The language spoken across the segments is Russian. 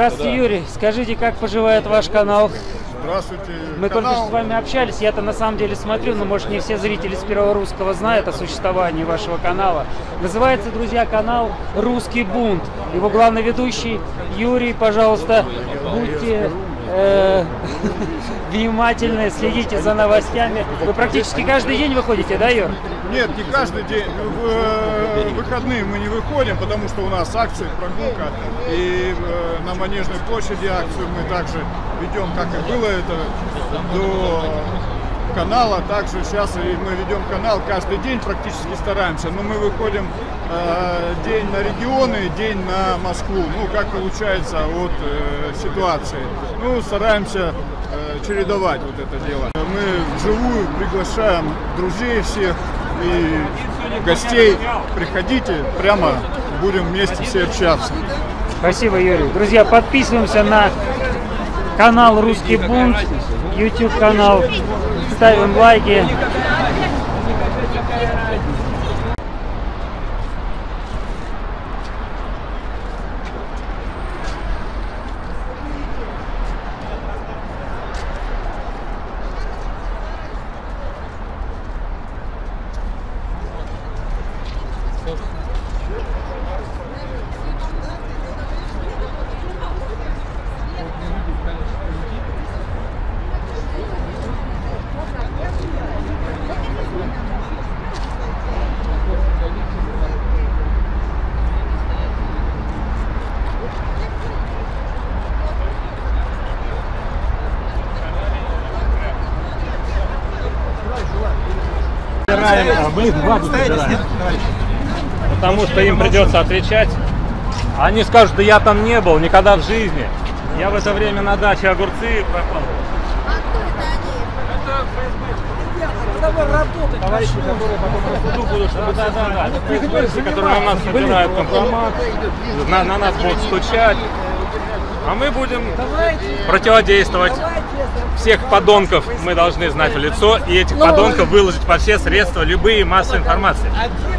Здравствуйте, Юрий. Скажите, как поживает ваш канал? Здравствуйте. Мы только Канал- что с вами общались, я-то на самом деле смотрю, но может не все зрители с Первого Русского знают о существовании вашего канала. Называется, друзья, канал «Русский бунт». Его главный ведущий Юрий, пожалуйста, будьте э, внимательны, следите за новостями. Вы практически каждый день выходите, да, Юр? Нет, не каждый день. В э, выходные мы не выходим, потому что у нас акции, прогулка. И э, на Манежной площади акцию мы также ведем, как и было это до канала. Также сейчас мы ведем канал каждый день, практически стараемся. Но мы выходим э, день на регионы, день на Москву. Ну, как получается от ситуации. Ну, стараемся чередовать вот это дело. Мы вживую приглашаем друзей всех и гостей. Приходите, прямо будем вместе все общаться. Спасибо, Юрий. Друзья, подписываемся на канал Русский бунт, YouTube канал, ставим лайки. Потому что им придется отвечать. Они скажут, да я там не был, никогда в жизни. Я в это время на даче огурцы прокладывал. Товарищи, которые потом на суду будут, чтобы да, да, да. Это ФСБшники, которые на нас собирают компромат, на, на нас будут стучать. А мы будем противодействовать. Всех подонков мы должны знать в лицо, и этих подонков выложить по все средства, любые массы информации.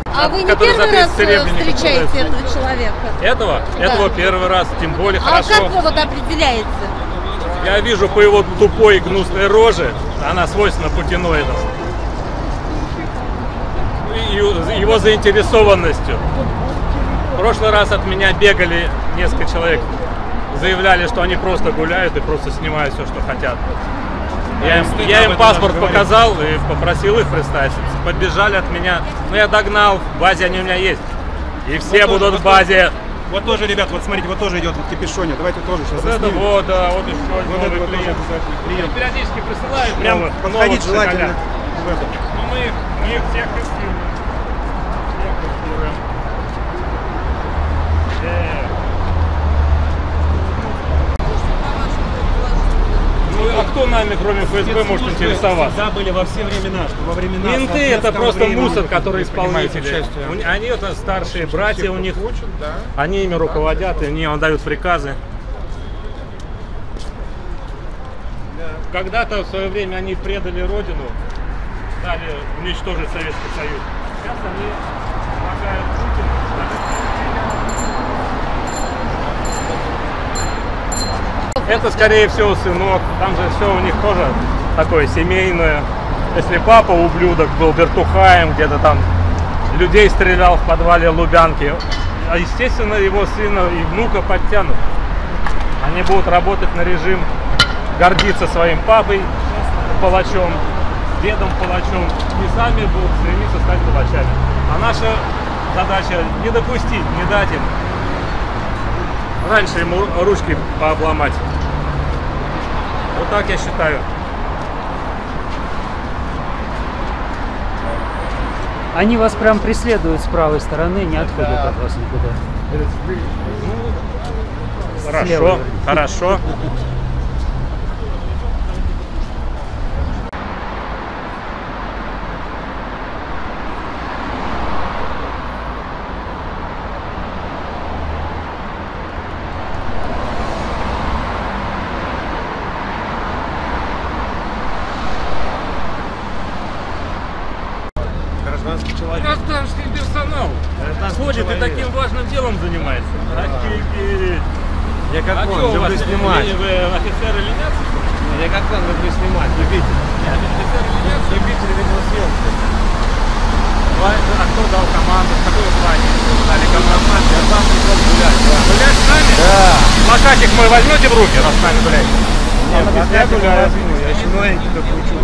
А вы не первый раз 30 э, встречаете этого человека? Этого? Да. Этого первый раз, тем более А хорошо. как вы вот определяете? Я вижу по его тупой гнусной роже, она свойственна путиноидам, и его заинтересованностью. В прошлый раз от меня бегали несколько человек, заявляли, что они просто гуляют и просто снимают все, что хотят. Я им, я им паспорт показал и попросил их представиться. Подбежали от меня. Но я догнал, в базе они у меня есть. И все Вот будут тоже, в базе. Вот тоже, ребят, вот смотрите, вот тоже идет в капюшоне. Давайте тоже сейчас Вот это заснимем. вот, да, вот еще Вот новый это вот тоже клиент. клиент. Периодически присылают Прям подходить желательно это. Ну мы их, мы их всех тестируем. Всех тестируем. Э. Ну а кто нами, кроме ФСБ, может интересоваться? Всегда были во все времена, что во времена Менты это просто времени мусор, который исполнители. Они это старшие братья у них. Они ими руководят, и они дают приказы. Когда-то в свое время они предали родину, дали уничтожить Советский Союз. Сейчас они помогают Путину. Это, скорее всего, сынок. Там же все у них тоже такое семейное. Если папа ублюдок был вертухаем, где-то там людей стрелял в подвале Лубянки, а естественно его сына и внука подтянут. Они будут работать на режим, гордиться своим папой палачом, дедом палачом и сами будут стремиться стать палачами. А наша задача не допустить, не дать им раньше ему ручки пообломать. Вот так я считаю. Они вас прям преследуют с правой стороны, не отходят от вас никуда. Хорошо, Слева. хорошо. Ходит и таким важным делом занимается. Офигеть. Я как А он, что у вас, люблю снимать. Вы, вы офицер или нет? Я как он, люблю снимать, любитель. Офицер или нет? Любитель видеосъемки. А кто дал команду? Какое звание? Дали команду. Я сам пришел гулять, да. Гулять с нами? Да. Плакатик мой возьмете в руки, раз с нами гулять? Нет, без я гуляю. Я еще новенький только учу.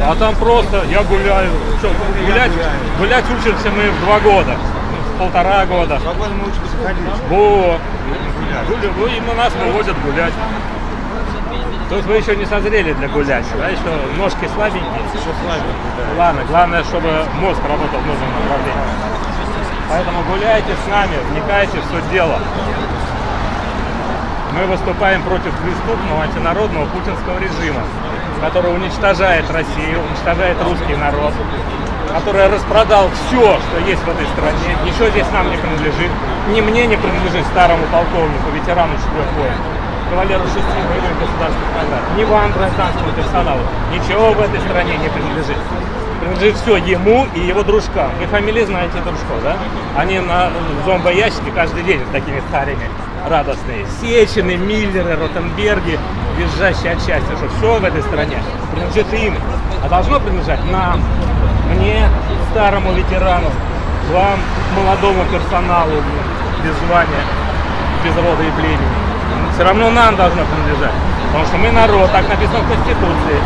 А там просто я гуляю. Что, гулять, гулять учимся мы в два года. Полтора года. Два года мы учимся ходить. Во. Ну, именно нас вывозят гулять. То есть вы еще не созрели для гулять, да? Еще ножки слабенькие. Еще слабенький, да. Ладно, главное, чтобы мозг работал в нужном направлении. Поэтому гуляйте с нами, вникайте в суть дела. Мы выступаем против преступного антинародного путинского режима, который уничтожает Россию, уничтожает русский народ, который распродал все, что есть в этой стране. Ничего здесь нам не принадлежит. Ни мне не принадлежит старому полковнику, ветерану четырех войн, кавалеру шести боевых государственных наград. Ни вам, гражданскому персоналу. Ничего в этой стране не принадлежит. Принадлежит все ему и его дружкам. Вы фамилии знаете дружков, да? Они на зомбоящике каждый день с такими харями радостные. Сечины, Миллеры, Ротенберги, визжащие от счастья, что все в этой стране принадлежит им. А должно принадлежать нам, мне, старому ветерану, вам, молодому персоналу, без звания, без рода и племени. Все равно нам должно принадлежать. Потому что мы народ, так написано в Конституции,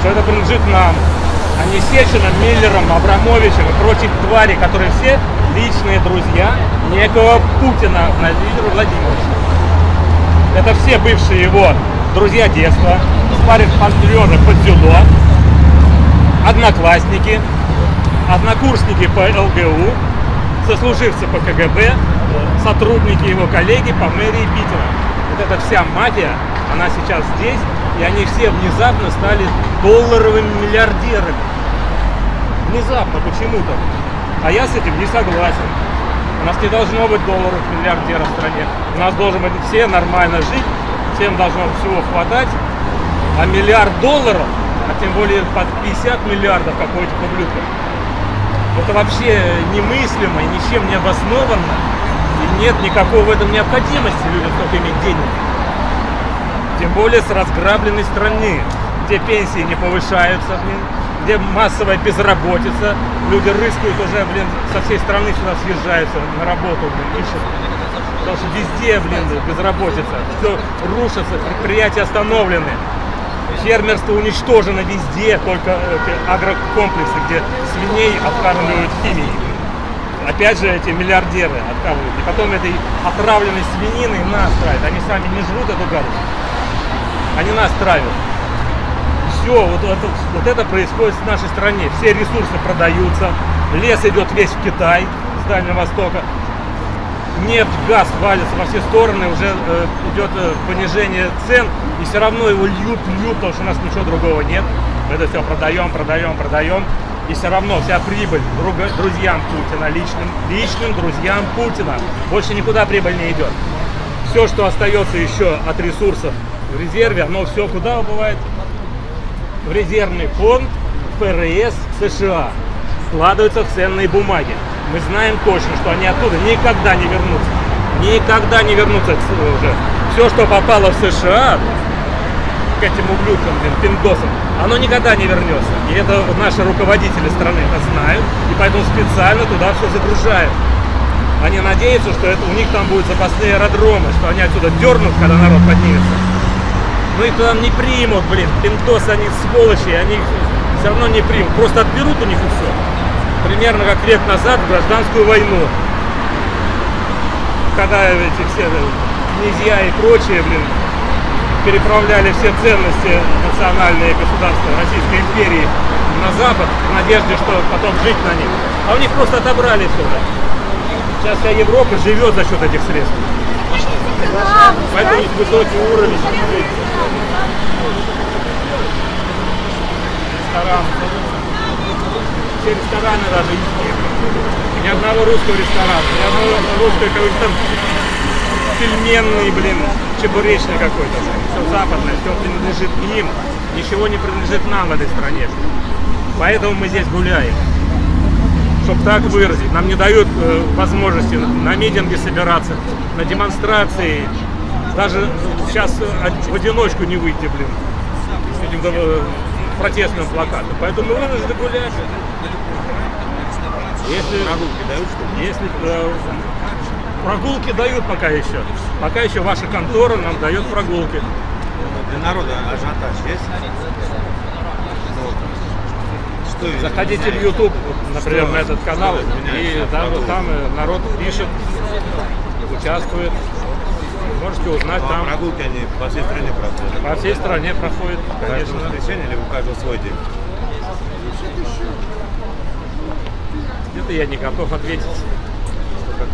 что это принадлежит нам, а не Сечиным, Миллером, Абрамовичем и прочих тварей, которые все личные друзья некого Путина Владимира Владимировича. Это все бывшие его друзья детства, спарринг партнеры по дзюдо, одноклассники, однокурсники по ЛГУ, сослуживцы по КГБ, сотрудники его коллеги по мэрии Питера. Вот эта вся мафия, она сейчас здесь, и они все внезапно стали долларовыми миллиардерами. Внезапно, почему-то. А я с этим не согласен. У нас не должно быть долларов миллиардеров в стране. У нас должен быть все нормально жить, всем должно всего хватать. А миллиард долларов, а тем более под 50 миллиардов, как у этих ублюдков, это вообще немыслимо и ничем не обоснованно. И нет никакой в этом необходимости людям столько иметь денег. Тем более с разграбленной страны, где пенсии не повышаются, блин, где массовая безработица. Люди рыскают уже, блин, со всей страны сюда съезжаются на работу, блин, ищут. Потому что везде, блин, безработица. Все рушится, предприятия остановлены. Фермерство уничтожено везде, только агрокомплексы, где свиней откармливают химией. Опять же, эти миллиардеры откармливают. И потом этой отравленной свининой нас травят. Они сами не жрут эту гадость. Они нас травят. Все, вот это, вот это происходит в нашей стране. Все ресурсы продаются. Лес идет весь в Китай, с Дальнего Востока. Нефть, газ валится во все стороны, уже э, идет э, понижение цен, и все равно его льют, льют, потому что у нас ничего другого нет. Мы это все продаем, продаем, продаем. И все равно вся прибыль друга- друзьям Путина, личным, личным друзьям Путина. Больше никуда прибыль не идет. Все, что остается еще от ресурсов в резерве, оно все куда убывает? В резервный фонд ФРС США. Складываются в ценные бумаги. Мы знаем точно, что они оттуда никогда не вернутся. Никогда не вернутся уже. Все, что попало в США, к этим ублюдкам, блин, пиндосам, оно никогда не вернется. И это наши руководители страны это знают, и поэтому специально туда все загружают. Они надеются, что это, у них там будут запасные аэродромы, что они отсюда дернут, когда народ поднимется. Ну их туда не примут, блин. Пиндосы, они сволочи, они все равно не примут. Просто отберут у них и все. Примерно как век назад в гражданскую войну. Когда эти все князья и прочие, блин, переправляли все ценности национальные государства Российской империи на Запад в надежде, что потом жить на них. А у них просто отобрали все. Сейчас вся Европа живет за счет этих средств. Поэтому них высокий уровень жизни. Ресторан. Все рестораны даже есть. Ни одного русского ресторана, ни одного русского какой-то пельменный, блин, чебуречный какой-то. Все западное, все принадлежит им. Ничего не принадлежит нам в этой стране. Поэтому мы здесь гуляем. Чтобы так выразить. Нам не дают э, возможности на митинге собираться, на демонстрации. Даже сейчас э, в одиночку не выйти, блин, с этим протестным плакатом. Поэтому вынуждены гулять. Если, если э, прогулки дают пока еще. Пока еще ваша контора нам дает прогулки. Для народа ажиотаж есть? Что Заходите в YouTube, например, на этот канал, и там, там народ пишет, участвует. Можете узнать А там. прогулки они по всей стране проходят. По всей стране проходит, Каждое конечно. воскресенье или у каждого свой день? Это я не готов ответить. Как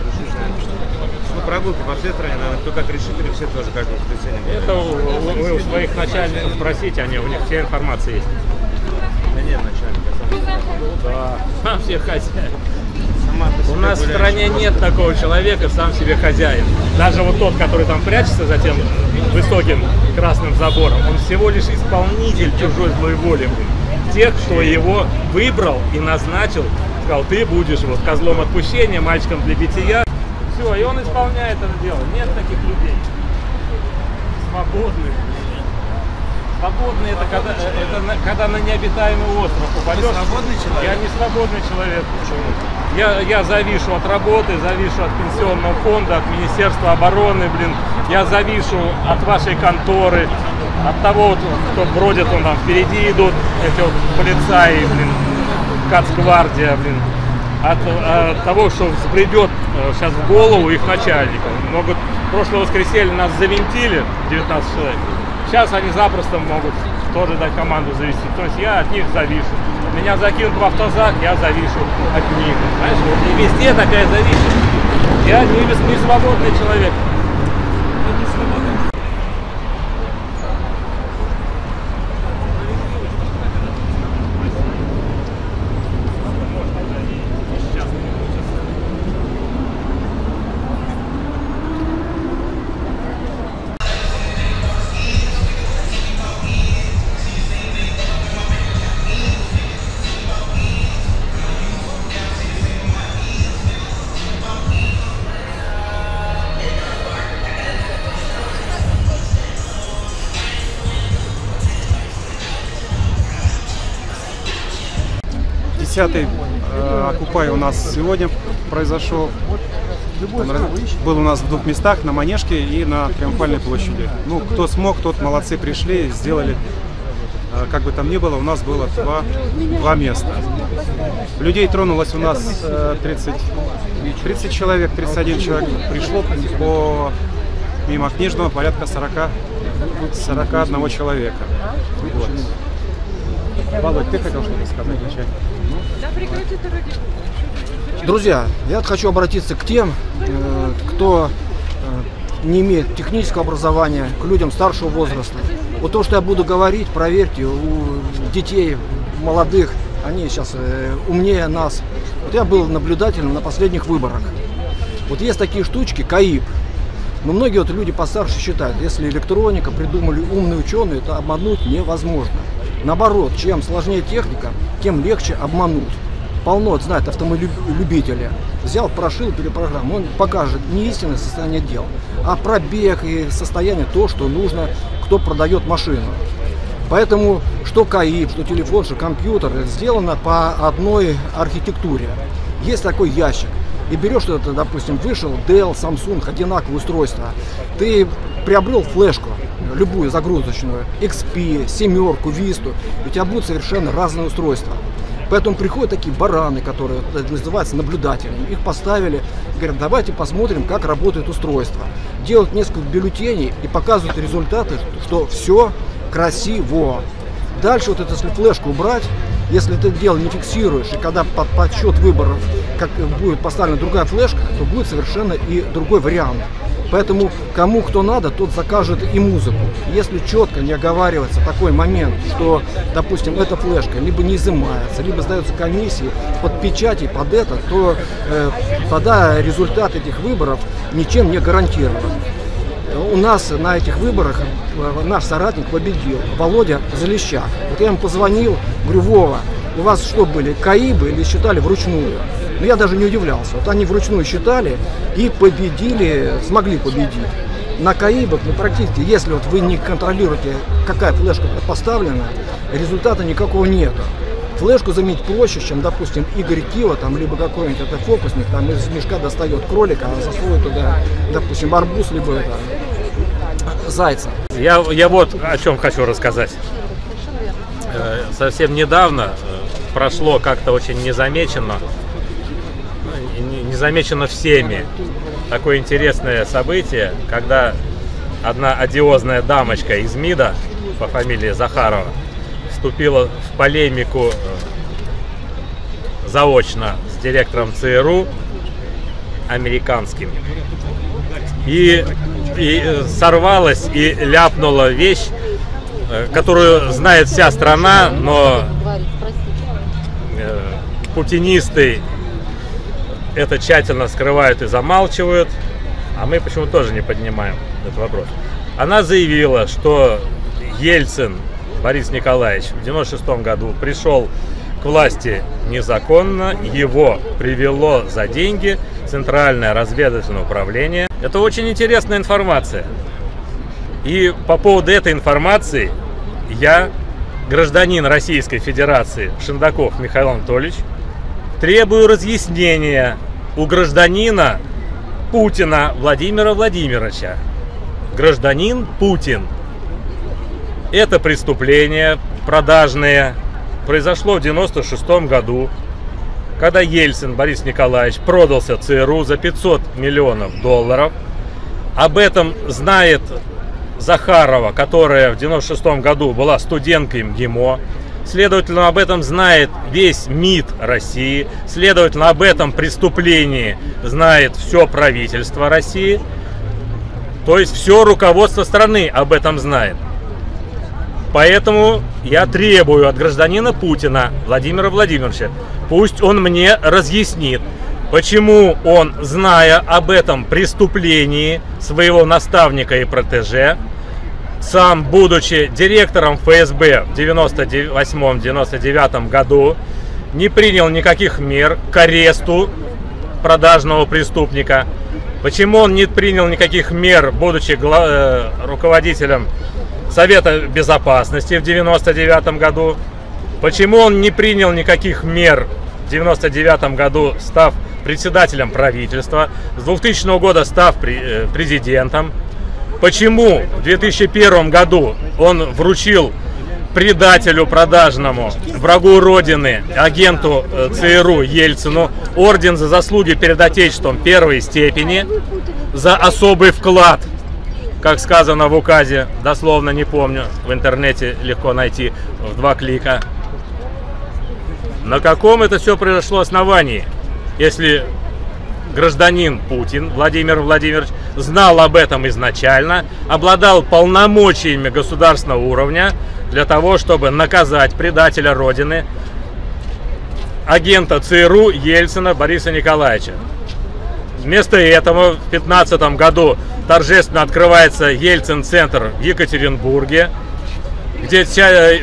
Ну, прогулки по всей стране, наверное, кто как решит, или все тоже каждое воскресенье. Это вы у своих начальников спросите, они, у них вся информация есть. Да нет, начальник, я сам. Да, себе хозяин. Сама по У нас в стране нет такого человека, сам себе хозяин. Даже вот тот, который там прячется за тем высоким красным забором, он всего лишь исполнитель чужой злой воли. Тех, кто его выбрал и назначил, сказал, ты будешь вот козлом отпущения, мальчиком для бития. Все, и он исполняет это дело. Нет таких людей. Свободных. Свободный это когда, это когда на необитаемый остров попадешь. свободный человек? Я не свободный человек. Я, я завишу от работы, завишу от пенсионного фонда, от Министерства обороны, блин. Я завишу от вашей конторы, от того, вот, кто бродит, он там впереди идут, эти вот полицаи, блин, Кацгвардия, блин. От, э, того, что взбредет э, сейчас в голову их начальников. Могут, прошлое воскресенье нас завинтили, 19 человек. Сейчас они запросто могут тоже дать команду завести. То есть я от них завишу. Меня закинут в автозак, я завишу от них. Знаешь, вот и везде такая зависимость. Я не, не свободный человек. Десятый э, Окупай у нас сегодня произошел. Он был у нас в двух местах, на Манежке и на Триумфальной площади. Ну, кто смог, тот молодцы пришли, сделали. Э, Как бы там ни было, у нас было два, два места. Людей тронулось у нас э, 30, 30 человек, 31 человек пришло по мимо книжного порядка 40, 41 человека. Вот. Володь, ты хотел что-то сказать? Друзья, я хочу обратиться к тем, э, кто э, не имеет технического образования, к людям старшего возраста. Вот то, что я буду говорить, проверьте, у детей, молодых, они сейчас э, умнее нас. Вот я был наблюдателем на последних выборах. Вот есть такие штучки, КАИП. Но многие вот люди постарше считают, если электроника придумали умные ученые, то обмануть невозможно. Наоборот, чем сложнее техника, тем легче обмануть. Полно знает автомобиль-любителя. Взял, прошил перепрограмму, он покажет не истинное состояние дел, а пробег и состояние то, что нужно, кто продает машину. Поэтому что КАИП, что телефон, что компьютер сделано по одной архитектуре. Есть такой ящик. И берешь это, допустим, вышел Dell, Samsung, одинаковое устройство. Ты приобрел флешку, любую загрузочную, XP, семерку, Висту, у тебя будут совершенно разные устройства. Поэтому приходят такие бараны, которые это называются наблюдателями. Их поставили, говорят, давайте посмотрим, как работает устройство. Делают несколько бюллетеней и показывают результаты, что все красиво. Дальше вот эту если флешку убрать, если ты дело не фиксируешь, и когда под подсчет выборов как будет поставлена другая флешка, то будет совершенно и другой вариант. Поэтому кому кто надо, тот закажет и музыку. Если четко не оговаривается такой момент, что, допустим, эта флешка либо не изымается, либо сдается комиссии под печати, под это, то э, тогда результат этих выборов ничем не гарантирован. У нас на этих выборах э, наш соратник победил, Володя Залещак. Вот я ему позвонил, говорю, Вова, у вас что были, КАИБы или считали вручную? Но я даже не удивлялся. Вот они вручную считали и победили, смогли победить. На КАИБах, ну, практически, если вот вы не контролируете, какая флешка поставлена, результата никакого нету. Флешку заменить проще, чем, допустим, Игорь Кива, там, либо какой-нибудь это фокусник, там из мешка достает кролика, а засовывает туда, допустим, арбуз, либо это, зайца. Я, я вот о чем хочу рассказать. Э, Совсем недавно э, прошло как-то очень незамеченно, ну, не- незамечено всеми, такое интересное событие, когда одна одиозная дамочка из МИДа по фамилии Захарова вступила в полемику э, заочно с директором ЦРУ американским. И, и э, сорвалась и ляпнула вещь, э, которую знает вся страна, но путинисты это тщательно скрывают и замалчивают, а мы почему тоже не поднимаем этот вопрос. Она заявила, что Ельцин Борис Николаевич в 96 году пришел к власти незаконно, его привело за деньги Центральное разведывательное управление. Это очень интересная информация. И по поводу этой информации я, гражданин Российской Федерации Шиндаков Михаил Анатольевич, требую разъяснения у гражданина Путина Владимира Владимировича. Гражданин Путин. Это преступление продажное произошло в 96 году, когда Ельцин Борис Николаевич продался ЦРУ за 500 миллионов долларов. Об этом знает Захарова, которая в 96 году была студенткой МГИМО. Следовательно, об этом знает весь МИД России. Следовательно, об этом преступлении знает все правительство России. То есть все руководство страны об этом знает. Поэтому я требую от гражданина Путина Владимира Владимировича, пусть он мне разъяснит, почему он, зная об этом преступлении своего наставника и протеже, сам, будучи директором ФСБ в 98-99 году, не принял никаких мер к аресту продажного преступника. Почему он не принял никаких мер, будучи э, руководителем Совета Безопасности в 99 году? Почему он не принял никаких мер в 99 году, став председателем правительства, с 2000 года став э, президентом? Почему в 2001 году он вручил предателю продажному, врагу Родины, агенту э, ЦРУ Ельцину орден за заслуги перед Отечеством первой степени за особый вклад, как сказано в указе, дословно не помню, в интернете легко найти в два клика. На каком это все произошло основании, если гражданин Путин Владимир Владимирович знал об этом изначально, обладал полномочиями государственного уровня для того, чтобы наказать предателя Родины, агента ЦРУ Ельцина Бориса Николаевича. Вместо этого в 2015 году торжественно открывается Ельцин-центр в Екатеринбурге, где вся, э,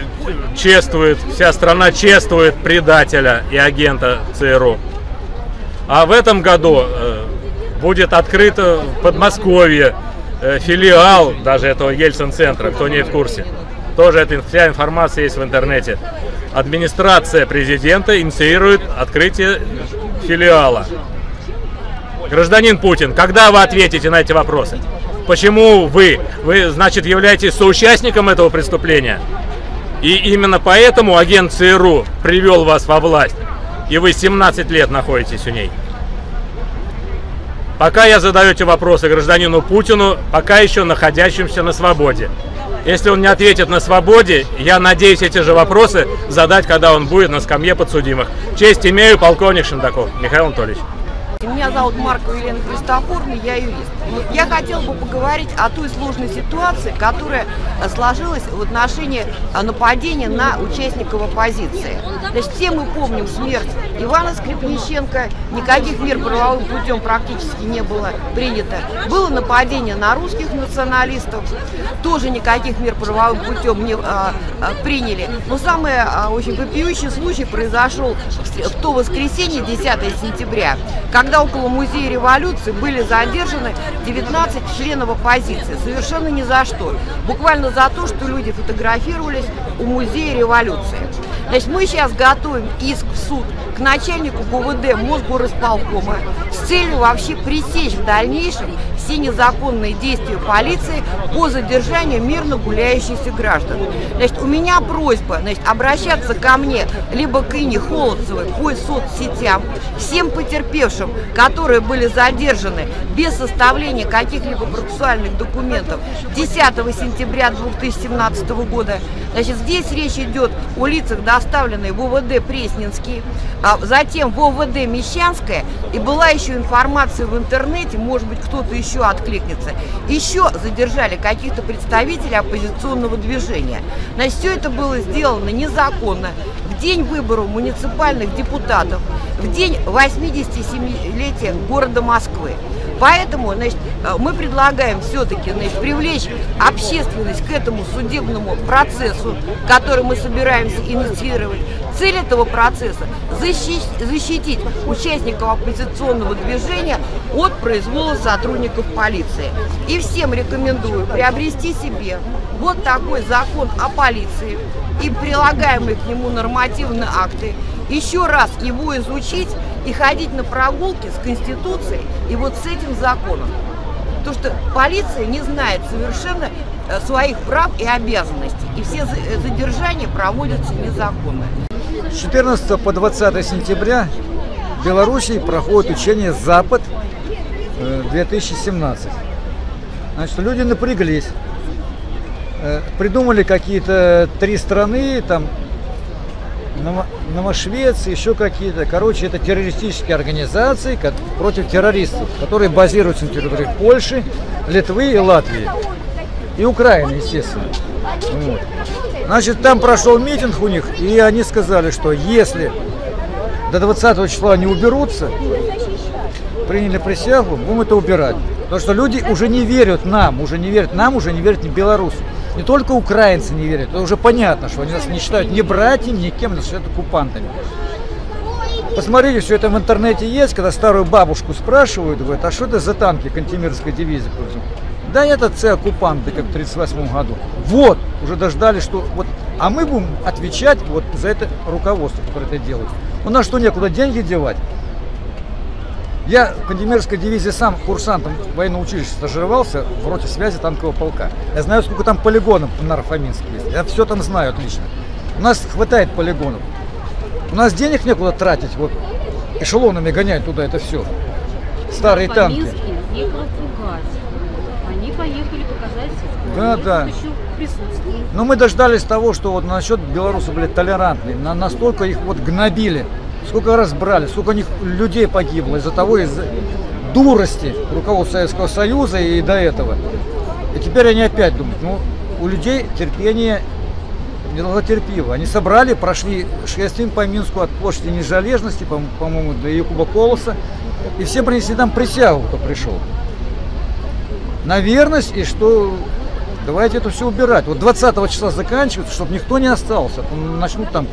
чествует, вся страна чествует предателя и агента ЦРУ. А в этом году э, будет открыто в Подмосковье э, филиал даже этого Ельцин-центра, кто не в курсе. Тоже эта вся информация есть в интернете. Администрация президента инициирует открытие филиала. Гражданин Путин, когда вы ответите на эти вопросы? Почему вы? Вы, значит, являетесь соучастником этого преступления? И именно поэтому агент ЦРУ привел вас во власть. И вы 17 лет находитесь у ней. Пока я задаю эти вопросы гражданину Путину, пока еще находящимся на свободе. Если он не ответит на свободе, я надеюсь эти же вопросы задать, когда он будет на скамье подсудимых. Честь имею, полковник Шендаков Михаил Анатольевич. Меня зовут Маркова Елена Христофоровна, я юрист. Я хотела бы поговорить о той сложной ситуации, которая сложилась в отношении э, нападения на участников оппозиции. Значит, все мы помним смерть Ивана Скрипниченко, никаких мер правовым путем практически не было принято. Было нападение на русских националистов, тоже никаких мер правовым путем не а, а, приняли. Но самый а, очень вопиющий случай произошел в, в то воскресенье, 10 сентября, когда около музея революции были задержаны 19 членов оппозиции. Совершенно ни за что. Буквально за то, что люди фотографировались у музея революции. Значит, мы сейчас готовим иск в суд к начальнику ГУВД Мосгорисполкома с целью вообще пресечь в дальнейшем все незаконные действия полиции по задержанию мирно гуляющихся граждан. Значит, у меня просьба значит, обращаться ко мне, либо к Ине Холодцевой по соцсетям, всем потерпевшим, которые были задержаны без составления каких-либо процессуальных документов 10 сентября 2017 года. Значит, здесь речь идет о лицах, доставленные в УВД Пресненский, а затем в ОВД Мещанская, и была еще информация в интернете, может быть, кто-то еще откликнется, еще задержали каких-то представителей оппозиционного движения. Значит, все это было сделано незаконно, в день выборов муниципальных депутатов, в день 87-летия города Москвы. Поэтому значит, э, мы предлагаем все-таки привлечь общественность к этому судебному процессу, который мы собираемся инициировать. Цель этого процесса – защитить, защитить участников оппозиционного движения от произвола сотрудников полиции. И всем рекомендую приобрести себе вот такой закон о полиции и прилагаемые к нему нормативные акты, еще раз его изучить и ходить на прогулки с Конституцией и вот с этим законом. Потому что полиция не знает совершенно э, своих прав и обязанностей. И все за- задержания проводятся незаконно. С 14 по 20 сентября в Белоруссии проходит учение «Запад» э, 2017. Значит, люди напряглись, э, придумали какие-то три страны, там, Ново- Новошвеция, еще какие-то. Короче, это террористические организации против террористов, которые базируются на территории Польши, Литвы и Латвии. И Украины, естественно. Вот. Значит, там прошел митинг у них, и они сказали, что если до 20 числа не уберутся, приняли присягу, будем это убирать. Потому что люди уже не верят нам, уже не верят нам, уже не верят ни белорусам. Не только украинцы не верят, это уже понятно, что они нас не считают ни братьями, ни кем, нас считают оккупантами. Посмотрите, все это в интернете есть, когда старую бабушку спрашивают, говорят, а что это за танки Кантемирской дивизии? Да это це оккупанты, как в 1938 году. Вот, уже дождались, что вот, а мы будем отвечать вот за это руководство, которое это делает. У нас что, некуда деньги девать? Я в Кандемирской дивизии сам курсантом военного училища стажировался в роте связи танкового полка. Я знаю, сколько там полигонов на Нарфаминске есть. Я все там знаю отлично. У нас хватает полигонов. У нас денег некуда тратить, вот эшелонами гонять туда это все. Старые танки. Они поехали показать, Да, да. Но мы дождались того, что вот насчет белорусов были толерантны. На, настолько их вот гнобили. Сколько раз брали, сколько них людей погибло из-за того, из-за дурости руководства Советского Союза и до этого. И теперь они опять думают, ну, у людей терпение недолготерпиво. Они собрали, прошли шествием по Минску от площади Нежалежности, по- по-моему, до Якуба Колоса, и все принесли там присягу, кто пришел. На верность, и что давайте это все убирать. Вот 20 числа заканчивается, чтобы никто не остался. то Начнут там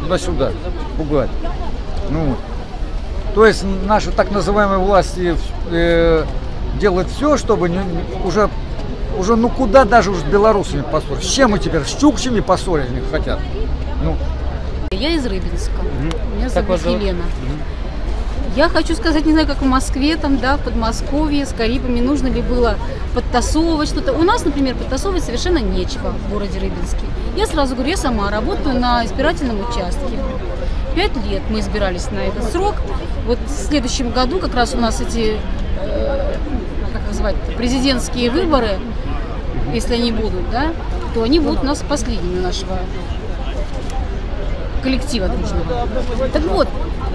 туда-сюда пугать. Ну, то есть наши так называемые власти э, делают все, чтобы не- уже, уже ну куда даже уже с белорусами поссорить. С чем мы теперь? С чукчами поссорить не хотят. Ну, Я из Рыбинска. Меня Как зовут вас зовут? Елена. Я хочу сказать, не знаю, как в Москве, там, да, в Подмосковье, с Карибами, нужно ли было подтасовывать что-то. У нас, например, подтасовывать совершенно нечего в городе Рыбинске. Я сразу говорю, я сама работаю на избирательном участке. Пять лет мы избирались на этот срок. Вот в следующем году как раз у нас эти, э, как называть, президентские выборы, если они будут, да, то они будут у нас последними нашего коллектива дружного. Так вот,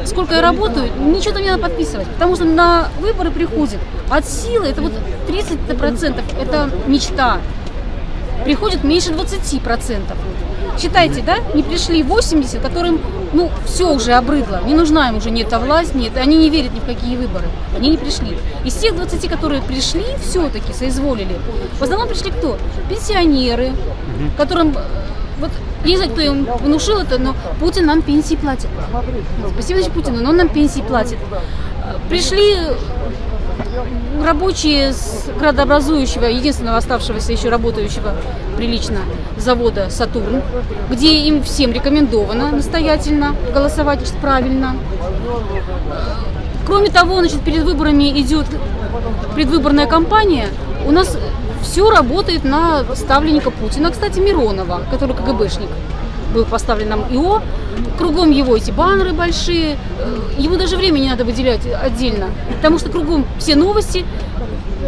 сколько я работаю, ничего там не надо подписывать, потому что на выборы приходит от силы, это вот 30% это мечта, приходит меньше 20%. Считайте, да, не пришли 80, которым, ну, все уже обрыдло, не нужна им уже ни эта власть, нет, они не верят ни в какие выборы, они не пришли. Из тех 20, которые пришли, все-таки соизволили, в основном пришли кто? Пенсионеры, которым, э, вот, я не знаю, кто им внушил это, но Путин нам пенсии платит. Спасибо Путину, но он нам пенсии платит. Э, Пришли рабочие с градообразующего, единственного оставшегося еще работающего прилично завода «Сатурн», где им всем рекомендовано настоятельно голосовать правильно. Кроме того, значит, перед выборами идет предвыборная кампания. У нас все работает на ставленника Путина. Кстати, Миронова, который КГБшник был поставлен нам ИО. Кругом его эти баннеры большие. Э, Ему даже время не надо выделять отдельно, потому что кругом все новости.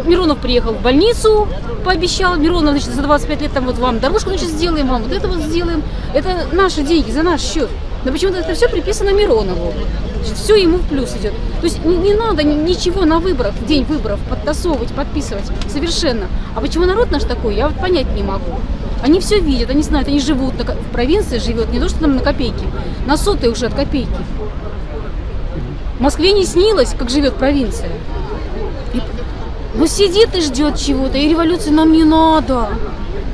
Миронов приехал в больницу, пообещал. Миронов, значит, за 25 лет там вот вам дорожку значит, сделаем, вам вот это вот сделаем. Это наши деньги, за наш счет. Но почему-то это все приписано Миронову. Все ему в плюс идет. То есть не, не надо ни- ничего на выборах, день выборов подтасовывать, подписывать. Совершенно. А почему народ наш такой, я вот понять не могу. Они все видят, они знают, они живут, в провинции живет, не то, что там на копейки, на сотые уже от копейки. Москве не снилось, как живет провинция. И- ну сидит и ждет чего-то, и революции нам не надо.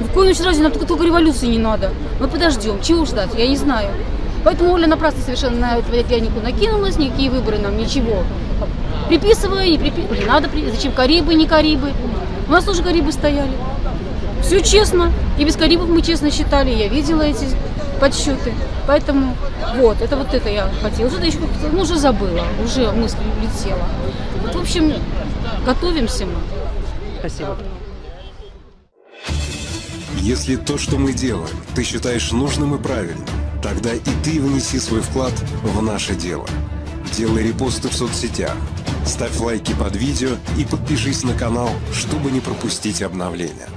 В коем случае нам только, только революции не надо. Мы подождем, чего ждать, я не знаю. Поэтому Оля напрасно совершенно на эту Ядянику накинулась, никакие выборы нам ничего. Приписывая, не приписывая, не надо, зачем Карибы, не Карибы. У нас тоже Карибы стояли. Все честно. И без Карибов мы честно считали. Я видела эти подсчеты. Поэтому вот, это вот это я хотела. Что-то еще как-то, ну, уже забыла, уже мысль улетела. Вот, в общем, готовимся мы. Спасибо. Если то, что мы делаем, ты считаешь нужным и правильным, тогда и ты внеси свой вклад в наше дело. Делай репосты в соцсетях, ставь лайки под видео и подпишись на канал, чтобы не пропустить обновления.